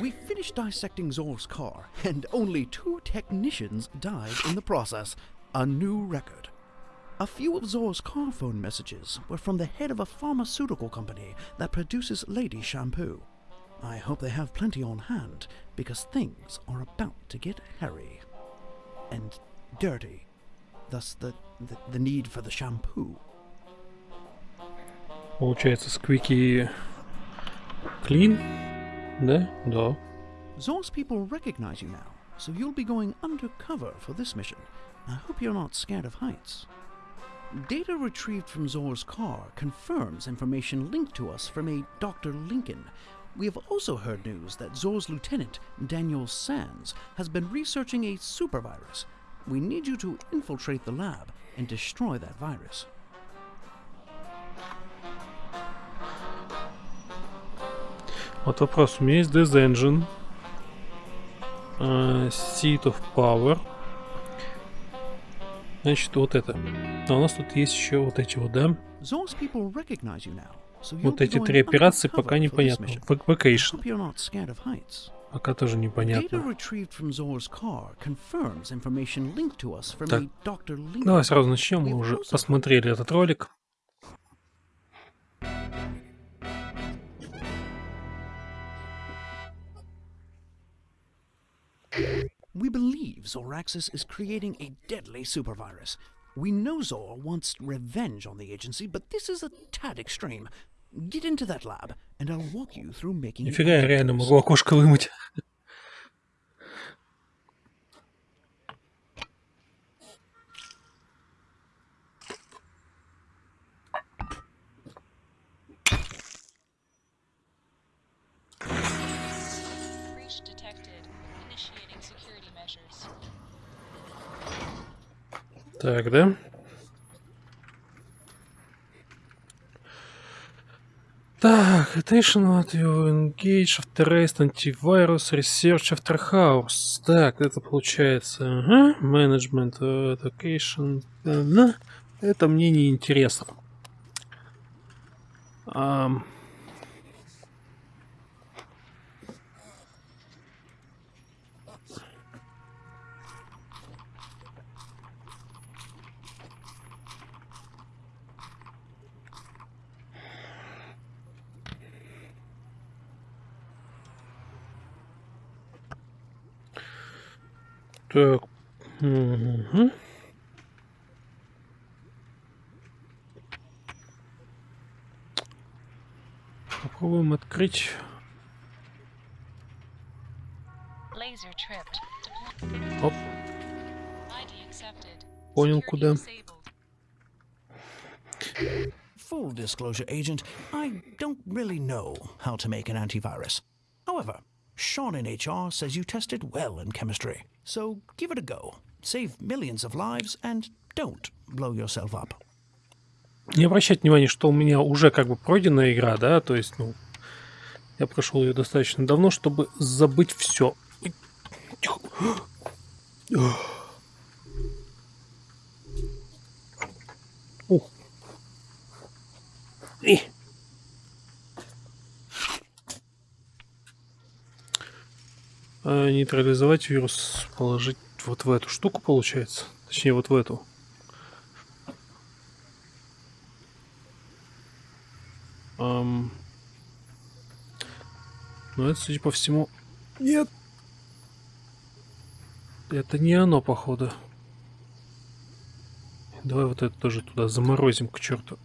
We finished dissecting Zor's car, and only two technicians died in the process. A new record. A few of Zor's car phone messages were from the head of a pharmaceutical company that produces lady shampoo. I hope they have plenty on hand, because things are about to get hairy. And dirty. Thus the, the, the need for the shampoo. Получается, сквики клин? Ne? Da. Zor's people recognize you now, so you'll be going undercover for this mission. I hope you're not scared of heights. Data retrieved from Zor's car confirms information linked to us from a Dr. Lincoln. We have also heard news that Zor's lieutenant, Daniel Sands, has been researching a supervirus. We need you to infiltrate the lab and destroy that virus. Вот вопрос. У меня есть Death Engine. Uh, Seat of Power. Значит, вот это. А у нас тут есть еще вот эти вот, да? Вот эти три операции пока непонятно. Vacation. Пока тоже непонятно. Так. Давай сразу начнем. Мы уже посмотрели этот ролик. We believe Zoraxis is creating a deadly supervirus. We know Zor wants revenge on the agency, but this is a tad extreme. Get into that lab, and I'll walk you through making it Нифига, я реально antivirus. могу окошко вымыть. Breach detected. Так, да? Так, attention you engage after rest, antivirus, research after house. Так, это получается, ага, management, э, education, ага. это мне не интересно. Ам. Так. мгм. Попробуем открыть. Laser tripped. Deploy- Оп, ID accepted. Понял, Security куда. disabled. Full disclosure, Agent, I don't really know how to make an antivirus. However, Sean in HR says you tested well in chemistry, so give it a go. Save millions of lives and don't blow yourself up. Не обращать внимания, что у меня уже как бы пройденная игра, да, то есть, ну, я прошел ее достаточно давно, чтобы забыть все. Ух. И. А, нейтрализовать вирус, положить вот в эту штуку, получается. Точнее, вот в эту. Ам. Ну, это, судя по всему... Нет! Это не оно, походу. Давай вот это тоже туда заморозим к черту.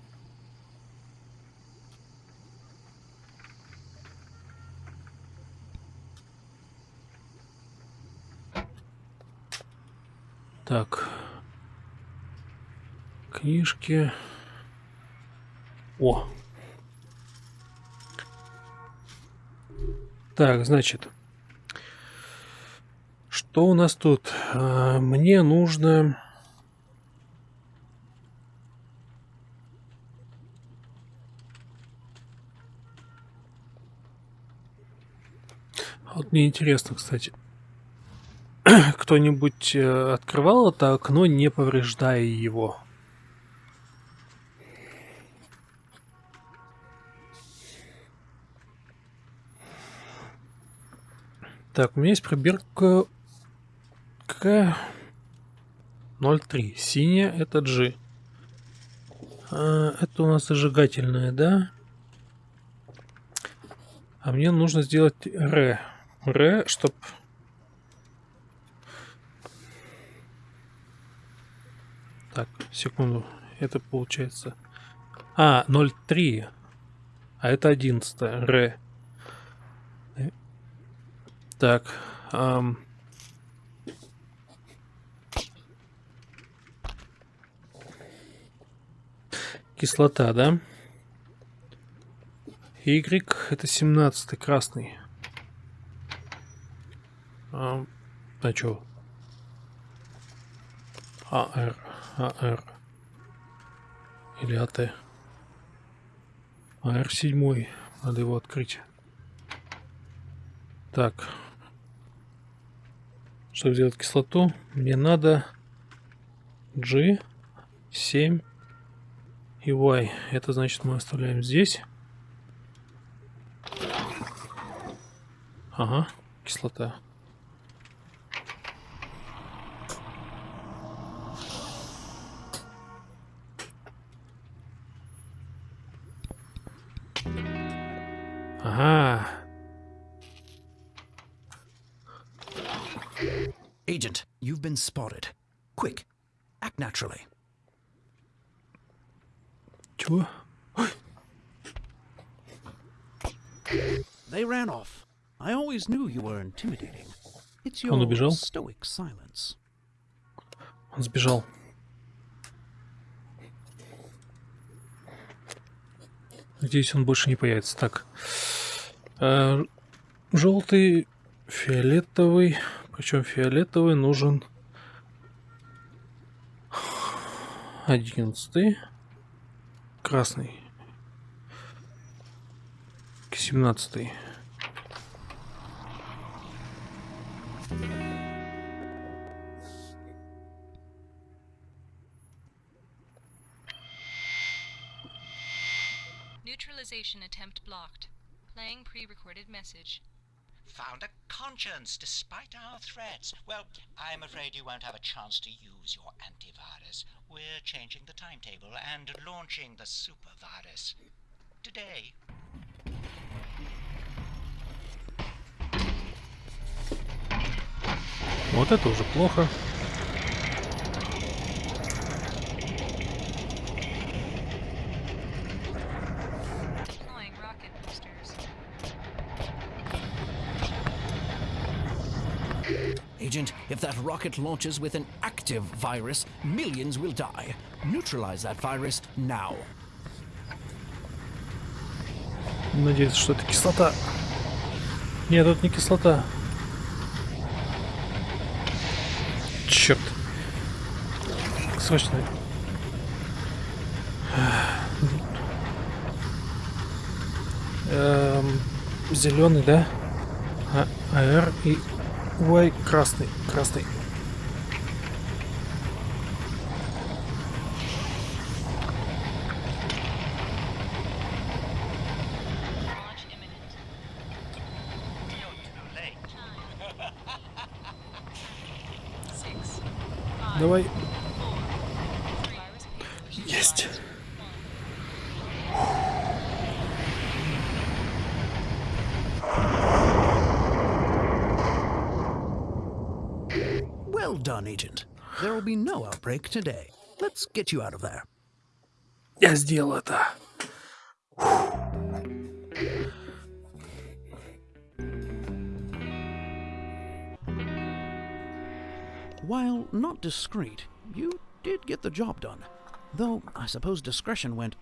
Так. Книжки. О, Так, значит, что у нас тут? А, Мне нужно... Вот мне интересно, кстати, кто-нибудь э, открывал это окно, не повреждая его? Так, у меня есть пробирка какая? 0,3. Синяя это G. А, это у нас зажигательная, да? А мне нужно сделать R. R, чтоб... Так, секунду. Это получается... А, 0,3. А это 11. R. Так. Эм... Кислота, да? Y это 17 красный. А, а чё? АР, АР. Или АТ. АР 7. Надо его открыть. Так. Чтобы сделать кислоту, мне надо G, 7 и Y. Это значит мы оставляем здесь. Ага, кислота. Ага. Agent, you've been spotted. Quick, act naturally. Чего? They ran off. I always knew you were intimidating. It's Он your убежал? stoic silence. Он сбежал. Надеюсь, он больше не появится. Так. Э, желтый, фиолетовый. Причем фиолетовый нужен одиннадцатый. Красный. Семнадцатый. Neutralization attempt blocked. Playing pre-recorded message. Found a conscience despite our threats. Well, I'm afraid you won't have a chance to use your antivirus. We're changing the timetable and launching the supervirus. Today. Вот это уже плохо. Agent, if that rocket launches with an active virus, millions will die. Neutralize that virus now. Надеюсь, что это кислота. Нет, это не кислота. Черт. Срочно. Эм, зеленый, да? А, АР и Y красный. Красный. Давай. Есть. done, Agent. There will be no outbreak today. Let's get you out of there. Я сделал это. While not discreet, you did get the job done. Though I suppose discretion went